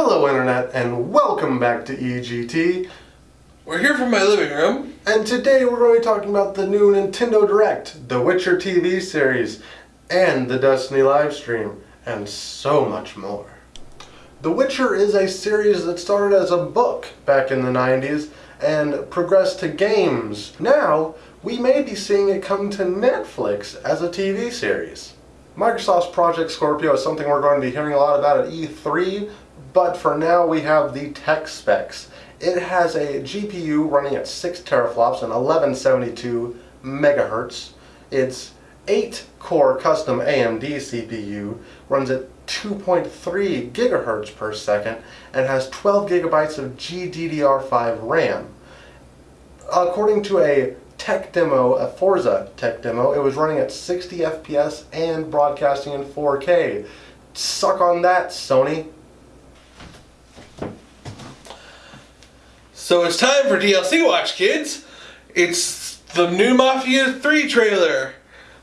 Hello Internet and welcome back to EGT. We're here from my living room. And today we're going to be talking about the new Nintendo Direct, the Witcher TV series, and the Destiny livestream, and so much more. The Witcher is a series that started as a book back in the 90s and progressed to games. Now, we may be seeing it come to Netflix as a TV series. Microsoft's Project Scorpio is something we're going to be hearing a lot about at E3, but for now we have the tech specs. It has a GPU running at 6 teraflops and 1172 megahertz. Its 8 core custom AMD CPU runs at 2.3 gigahertz per second and has 12 gigabytes of GDDR5 RAM. According to a tech demo, a Forza tech demo, it was running at 60 FPS and broadcasting in 4K. Suck on that, Sony. So it's time for DLC Watch, kids. It's the new Mafia 3 trailer.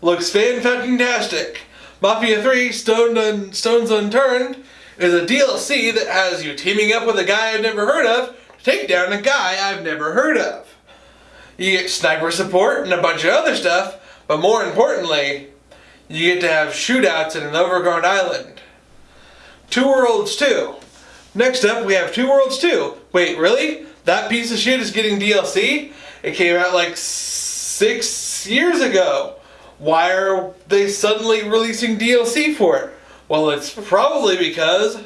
Looks fan-fucking-tastic. Mafia 3 Stone Un Stones Unturned is a DLC that has you teaming up with a guy I've never heard of to take down a guy I've never heard of. You get sniper support and a bunch of other stuff, but more importantly, you get to have shootouts in an overgrown island. Two Worlds 2. Next up, we have Two Worlds 2. Wait, really? That piece of shit is getting DLC? It came out like six years ago. Why are they suddenly releasing DLC for it? Well, it's probably because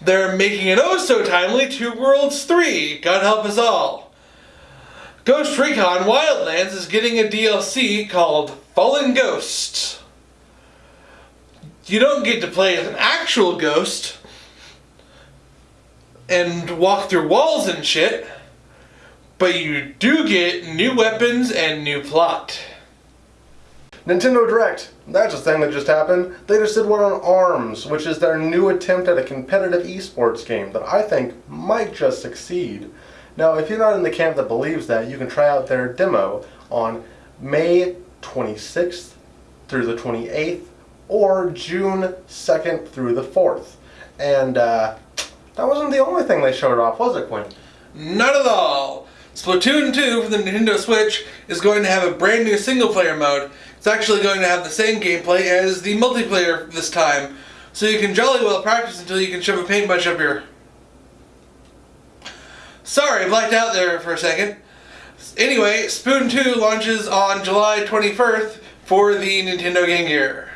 they're making it oh so timely Two Worlds 3. God help us all. Ghost Recon Wildlands is getting a DLC called Fallen Ghosts. You don't get to play as an actual ghost and walk through walls and shit, but you do get new weapons and new plot. Nintendo Direct. That's a thing that just happened. They just did one on ARMS, which is their new attempt at a competitive esports game that I think might just succeed. Now, if you're not in the camp that believes that, you can try out their demo on May 26th through the 28th or June 2nd through the 4th. And uh, that wasn't the only thing they showed off, was it, Quinn? Not at all. Splatoon 2 for the Nintendo Switch is going to have a brand new single player mode. It's actually going to have the same gameplay as the multiplayer this time, so you can jolly well practice until you can shove a paintbrush up your... Sorry, blacked out there for a second. Anyway, Spoon 2 launches on July 21st for the Nintendo Game Gear.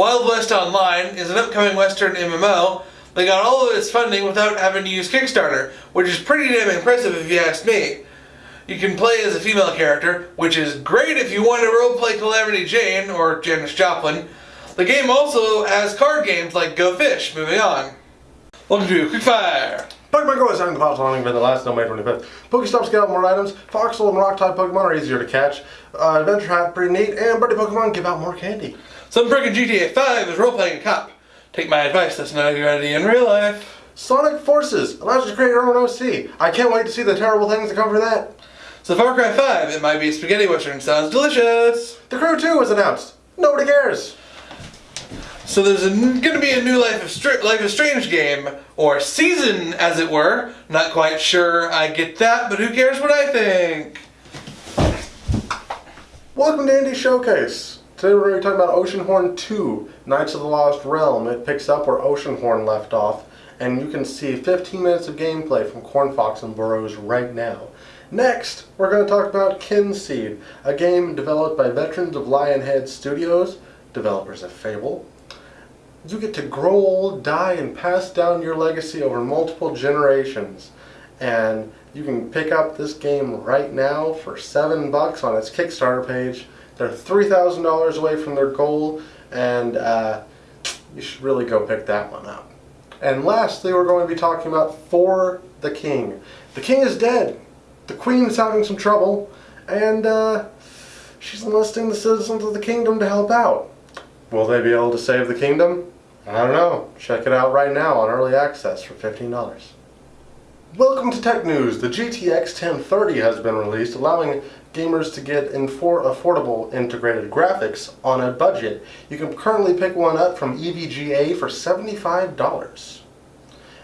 Wild West Online is an upcoming Western MMO that got all of its funding without having to use Kickstarter, which is pretty damn impressive if you ask me. You can play as a female character, which is great if you want to roleplay Calamity Jane or Janis Joplin. The game also has card games like Go Fish. Moving on. Welcome to Quickfire. Pokemon Go is having the pops launching for the last no May 25th. Pokestops get out more items, Foxhole and Rock type Pokemon are easier to catch, uh, Adventure Hat pretty neat, and Birdie Pokemon give out more candy. Some freaking GTA 5 is role-playing a cop. Take my advice, that's not a good idea in real life. Sonic Forces allows you to create your own OC. I can't wait to see the terrible things that come for that. So Far Cry 5, it might be a spaghetti western, sounds delicious. The Crew 2 was announced. Nobody cares. So there's going to be a new Life of, Life of Strange game, or season as it were. Not quite sure I get that, but who cares what I think? Welcome to Indie Showcase. Today we're going to be talking about Oceanhorn 2, Knights of the Lost Realm. It picks up where Oceanhorn left off, and you can see 15 minutes of gameplay from Cornfox and Bros right now. Next, we're going to talk about Kinseed, a game developed by veterans of Lionhead Studios, developers of Fable. You get to grow old, die, and pass down your legacy over multiple generations. And you can pick up this game right now for seven bucks on its Kickstarter page. They're $3,000 away from their goal, and uh, you should really go pick that one up. And lastly, we're going to be talking about For the King. The king is dead. The queen is having some trouble, and uh, she's enlisting the citizens of the kingdom to help out. Will they be able to save the kingdom? I don't know. Check it out right now on Early Access for $15. Welcome to Tech News. The GTX 1030 has been released, allowing gamers to get in infor- affordable integrated graphics on a budget. You can currently pick one up from EVGA for $75.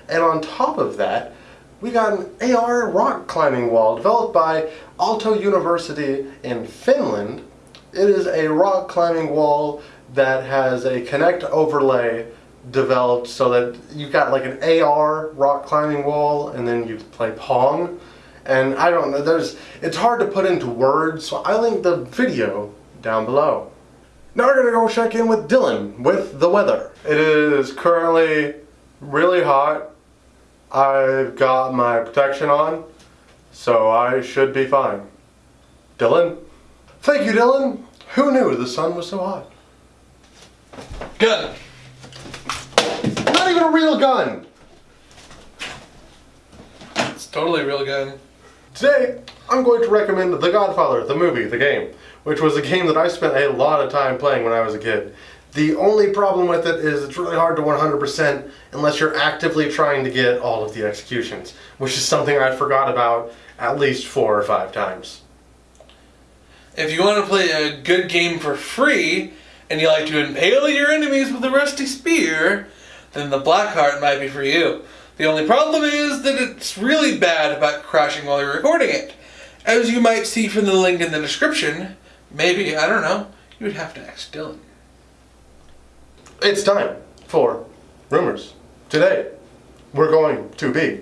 And on top of that, we got an AR rock climbing wall developed by Aalto University in Finland. It is a rock climbing wall that has a Kinect overlay developed so that you've got like an AR rock climbing wall and then you play Pong. And I don't know, there's it's hard to put into words, so I link the video down below. Now we're gonna go check in with Dylan with the weather. It is currently really hot. I've got my protection on, so I should be fine. Dylan? Thank you, Dylan. Who knew the sun was so hot? Gun. Not even a real gun! It's totally a real gun. Today, I'm going to recommend The Godfather, the movie, the game, which was a game that I spent a lot of time playing when I was a kid. The only problem with it is it's really hard to 100% unless you're actively trying to get all of the executions, which is something I forgot about at least four or five times. If you want to play a good game for free and you like to impale your enemies with a rusty spear, then the Blackheart might be for you. The only problem is that it's really bad about crashing while you're recording it. As you might see from the link in the description, maybe, I don't know, you would have to ask Dylan. It's time for rumors. Today, we're going to be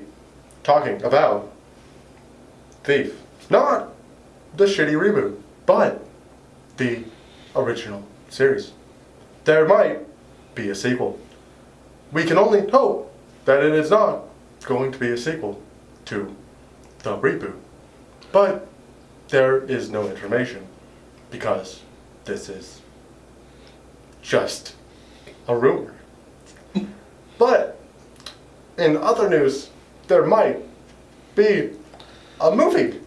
talking about Thief. Not the shitty reboot, but the original series. There might be a sequel. We can only hope that it is not going to be a sequel to the reboot. But there is no information because this is just a rumor. but in other news, there might be a movie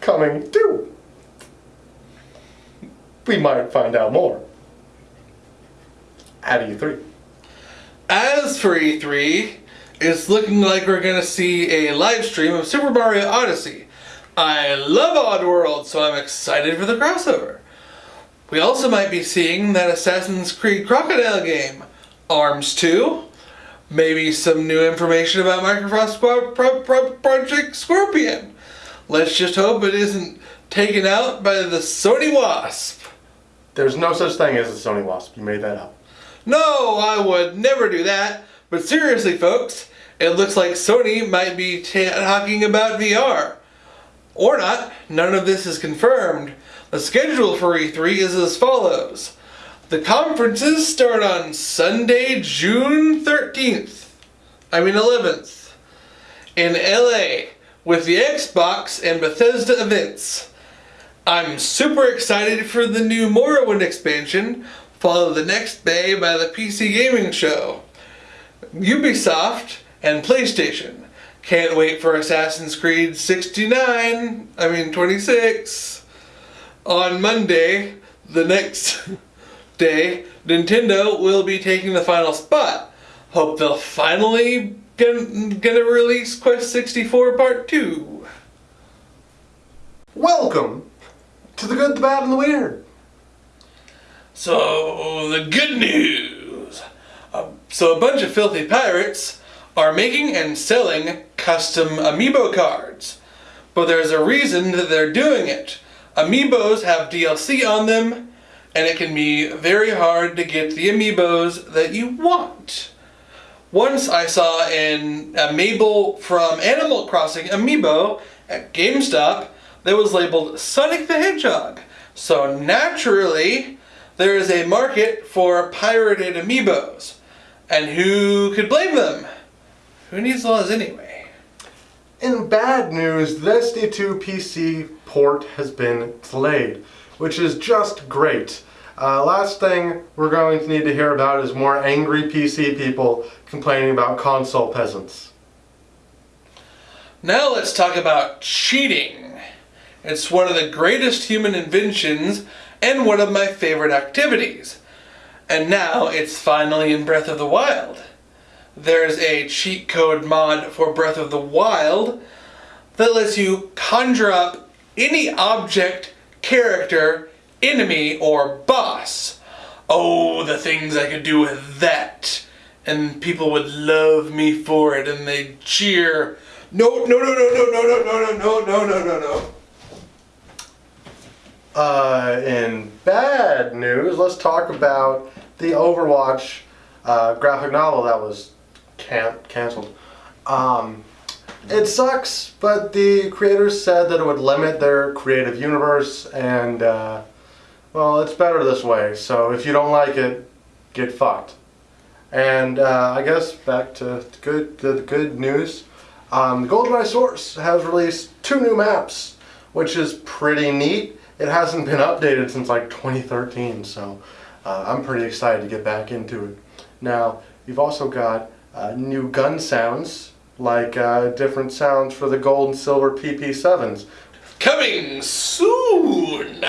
coming too. We might find out more at E E3. As for E3, it's looking like we're gonna see a live stream of Super Mario Odyssey. I love Oddworld, so I'm excited for the crossover. We also might be seeing that Assassin's Creed Crocodile game, Arms 2, maybe some new information about Microsoft's pro- pro- pro- Project Scorpion. Let's just hope it isn't taken out by the Sony Wasp. There's no such thing as a Sony Wasp. You made that up. No, I would never do that. But seriously, folks, it looks like Sony might be ta talking about VR. Or not, none of this is confirmed. The schedule for E3 is as follows. The conferences start on Sunday, June 13th. I mean 11th. In LA with the Xbox and Bethesda events. I'm super excited for the new Morrowind expansion, followed the next day by the PC Gaming Show. Ubisoft and PlayStation. Can't wait for Assassin's Creed 69, I mean 26. On Monday, the next day, Nintendo will be taking the final spot. Hope they'll finally get, get a release Quest 64 Part 2. Welcome to the good, the bad, and the weird. So, the good news. Uh, so, a bunch of filthy pirates are making and selling custom amiibo cards. But there's a reason that they're doing it. Amiibos have DLC on them, and it can be very hard to get the amiibos that you want. Once I saw an a Mabel from Animal Crossing amiibo at GameStop that was labeled Sonic the Hedgehog. So naturally, there is a market for pirated amiibos. And who could blame them? Who needs laws anyway? In bad news, the SD2 PC port has been delayed, which is just great. Uh, last thing we're going to need to hear about is more angry PC people complaining about console peasants. Now let's talk about cheating. It's one of the greatest human inventions and one of my favorite activities. And now it's finally in Breath of the Wild. there's a cheat code mod for Breath of the Wild that lets you conjure up any object, character, enemy, or boss. Oh, the things I could do with that. And people would love me for it and they'd cheer. No, no, no, no, no, no, no, no, no, no, no, no, no. Uh, in bad news, let's talk about the Overwatch uh, graphic novel that was can- canceled. Um, it sucks, but the creators said that it would limit their creative universe, and uh, well, it's better this way. So if you don't like it, get fucked. And uh, I guess back to good the good news. Um, the GoldenEye Source has released two new maps, which is pretty neat. It hasn't been updated since like 2013, so uh, I'm pretty excited to get back into it. Now, you've also got uh, new gun sounds, like uh, different sounds for the gold and silver PP7s. Coming soon.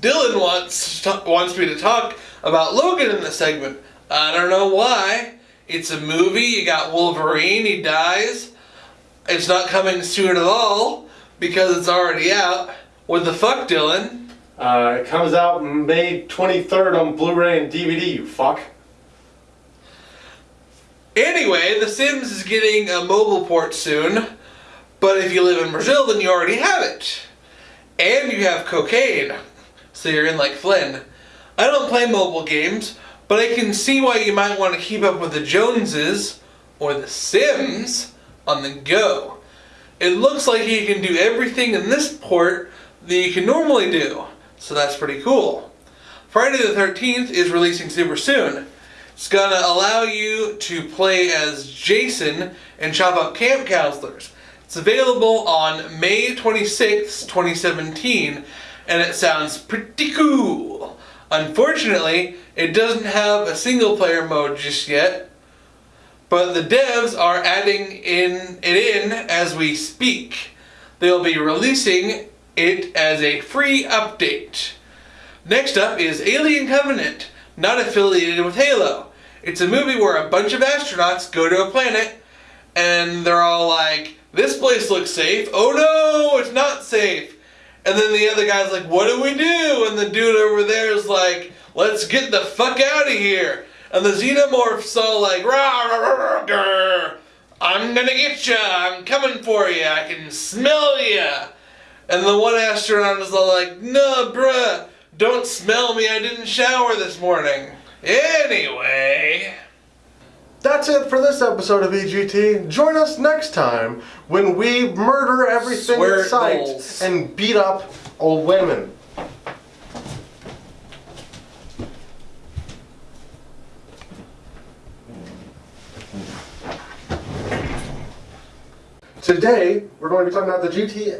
Dylan wants wants me to talk about Logan in this segment. I don't know why. It's a movie. You got Wolverine. He dies. It's not coming soon at all because it's already out. What the fuck, Dylan? Uh, it comes out May 23rd on Blu-ray and DVD, you fuck. Anyway, The Sims is getting a mobile port soon, but if you live in Brazil, then you already have it. And you have cocaine, so you're in like Flynn. I don't play mobile games, but I can see why you might want to keep up with the Joneses or The Sims on the go. It looks like you can do everything in this port that you can normally do, so that's pretty cool. Friday the 13th is releasing super soon. It's gonna allow you to play as Jason and chop up camp counselors. It's available on May 26th, 2017, and it sounds pretty cool. Unfortunately, it doesn't have a single player mode just yet, but the devs are adding in it in as we speak. They'll be releasing it as a free update. Next up is Alien Covenant, not affiliated with Halo. It's a movie where a bunch of astronauts go to a planet and they're all like, this place looks safe. Oh no, it's not safe. And then the other guy's like, what do we do? And the dude over there is like, let's get the fuck out of here. And the xenomorphs all like, rah, rah, rah, rah. I'm gonna get ya. I'm coming for you. I can smell ya. And the one astronaut is all like, nah, bruh, don't smell me. I didn't shower this morning. Anyway. That's it for this episode of EGT. Join us next time when we murder everything Swear in sight and beat up old women. Today, we're going to be talking about the GT...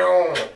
Oh.